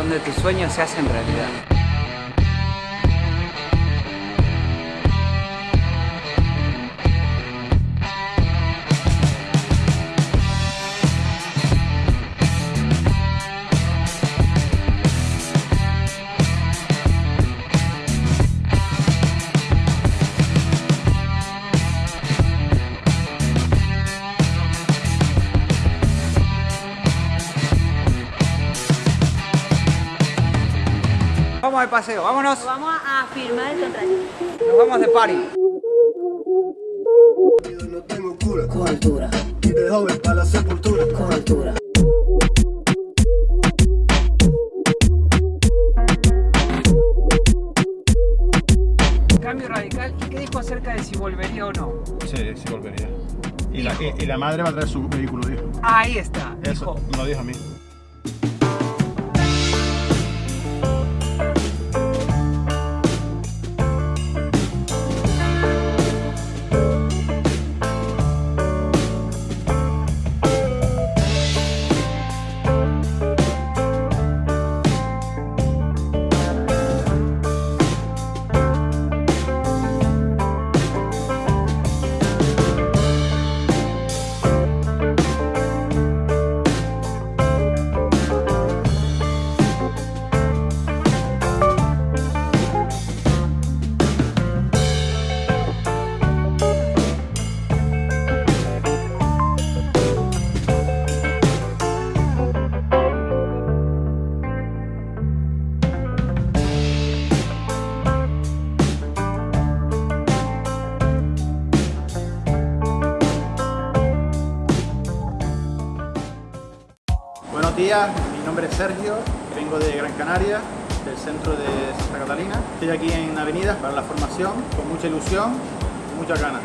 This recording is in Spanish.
donde tus sueños se hacen realidad. Vamos de paseo, vámonos. Vamos a firmar el contrato. Nos vamos de party. No tengo cura, con altura, y de joven para la sepultura. con altura. Cambio radical. ¿Y qué dijo acerca de si volvería o no? Sí, sí volvería. Y la, y, y la madre va a traer su vehículo, dijo. Ahí está. Eso, Dijo, me lo dijo a mí. Buenos días, mi nombre es Sergio, vengo de Gran Canaria, del centro de Santa Catalina. Estoy aquí en Avenida para la formación, con mucha ilusión y muchas ganas.